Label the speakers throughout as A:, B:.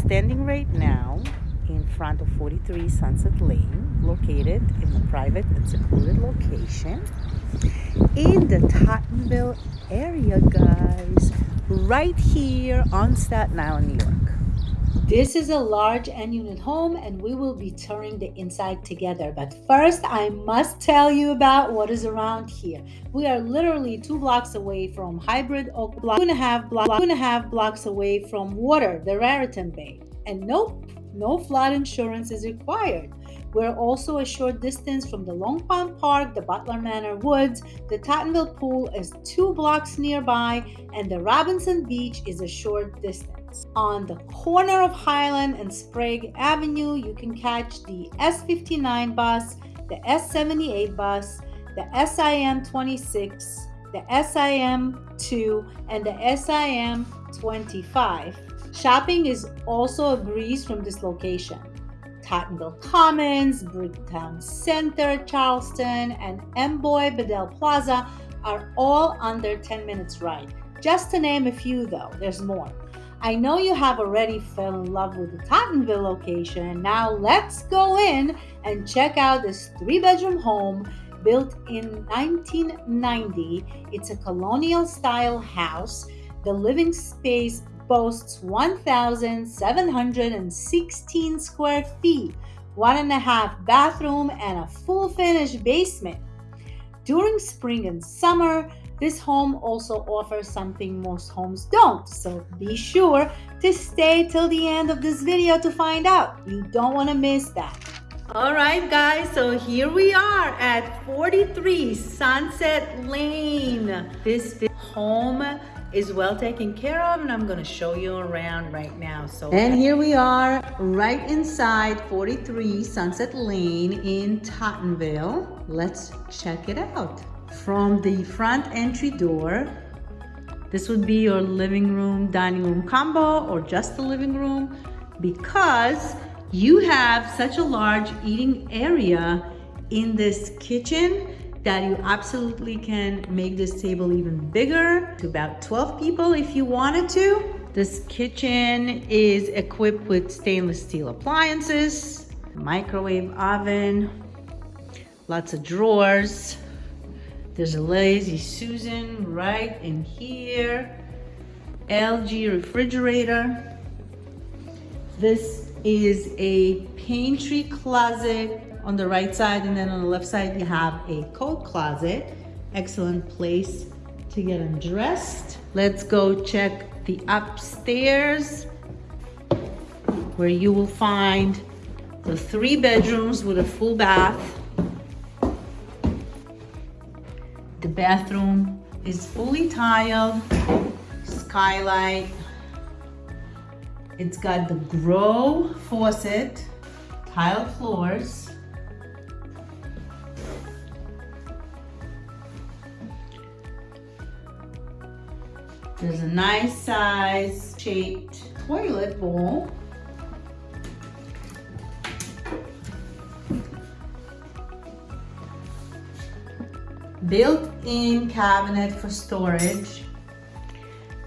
A: standing right now in front of 43 Sunset Lane, located in a private and secluded location in the Tottenville area, guys, right here on Staten Island, New York.
B: This is a large end unit home and we will be touring the inside together. But first, I must tell you about what is around here. We are literally two blocks away from Hybrid Oak Block, two and a half, blocks away from water, the Raritan Bay. And nope, no flood insurance is required. We're also a short distance from the Long Pond Park, the Butler Manor Woods, the Tottenville Pool is two blocks nearby, and the Robinson Beach is a short distance. On the corner of Hylan and Sprague Avenue, you can catch the S59 bus, the S78 bus, the SIM 26, the SIM 2, and the SIM 25. Shopping is also a breeze from this location. Tottenville Commons, Bricktown Center, Charleston, and Amboy Bedell Plaza are all under 10 minutes ride. Just to name a few though, there's more. I know you have already fell in love with the Tottenville location. Now let's go in and check out this three bedroom home built in 1990. It's a colonial style house. The living space boasts 1,716 square feet, one and a half bathroom, and a full finished basement. During spring and summer, this home also offers something most homes don't, so be sure to stay till the end of this video to find out. You don't want to miss that. All right, guys, so here we are at 43 Sunset Lane. This home is well taken care of and I'm gonna show you around right now. So And here we are right inside 43 Sunset Lane in Tottenville. Let's check it out. From the front entry door, this would be your living room, dining room combo or just the living room because you have such a large eating area in this kitchen that you absolutely can make this table even bigger to about 12 people if you wanted to. This kitchen is equipped with stainless steel appliances, microwave oven, lots of drawers. There's a Lazy Susan right in here. LG refrigerator. This is a pantry closet on the right side and then on the left side you have a coat closet. Excellent place to get undressed. Let's go check the upstairs where you will find the three bedrooms with a full bath. Bathroom is fully tiled, skylight. It's got the Grohe faucet, tile floors, There's a nice size shaped toilet bowl. Built-in cabinet for storage.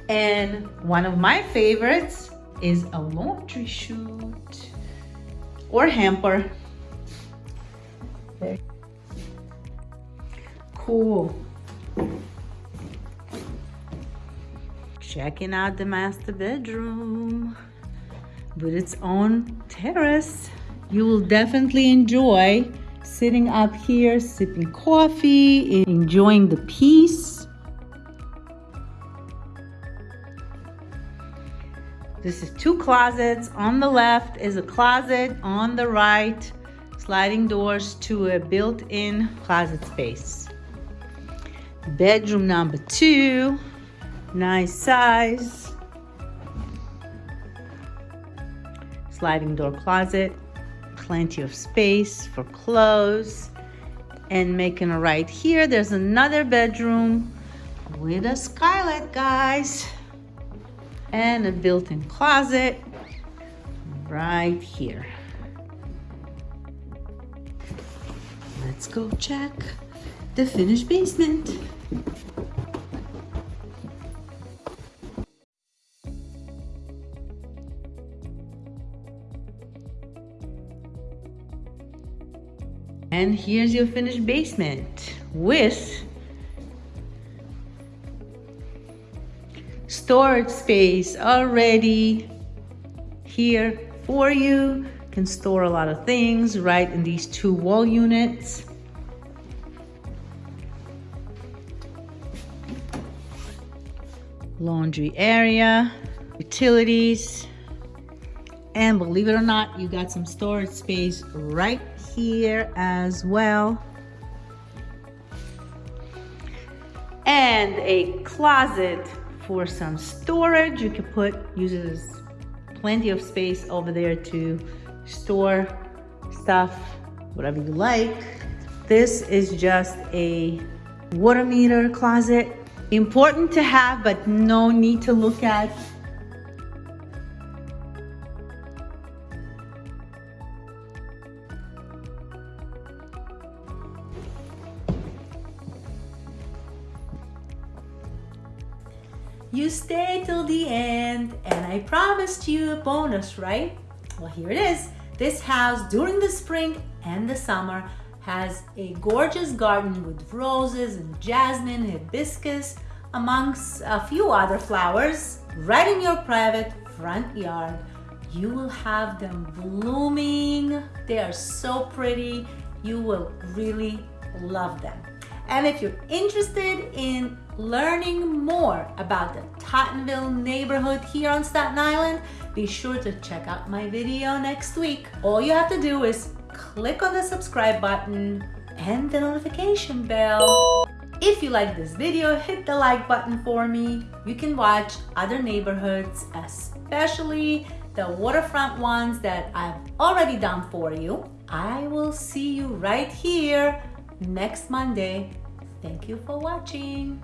B: And one of my favorites is a laundry chute or hamper. Cool. checking out the master bedroom with its own terrace. You will definitely enjoy sitting up here, sipping coffee, enjoying the peace. This is two closets. On the left is a closet. On the right, sliding doors to a built-in closet space. Bedroom number two Nice size. Sliding door closet. Plenty of space for clothes. And making a right here, there's another bedroom with a skylight, guys. And a built-in closet right here. Let's go check the finished basement.
A: And here's your finished basement with storage space already here for you. Can store a lot of things right in these two wall units. Laundry area, utilities, and believe it or not, you got some storage space right here as well. And a closet for some storage. You can put, uses plenty of space over there to store stuff, whatever you like. This is just a water meter closet. Important to have, but no need to look at You stay till the end, and I promised you a bonus, right? Well, here it is. This house during the spring and the summer has a gorgeous garden with roses and jasmine, hibiscus, amongst a few other flowers, right in your private front yard. You will have them blooming. They are so pretty. You will really love them. And if you're interested in learning more about the Tottenville neighborhood here on Staten Island, be sure to check out my video next week. All you have to do is click on the subscribe button and the notification bell. If you like this video, hit the like button for me. You can watch other neighborhoods, especially the waterfront ones that I've already done for you. I will see you right here next Monday. Thank you for watching.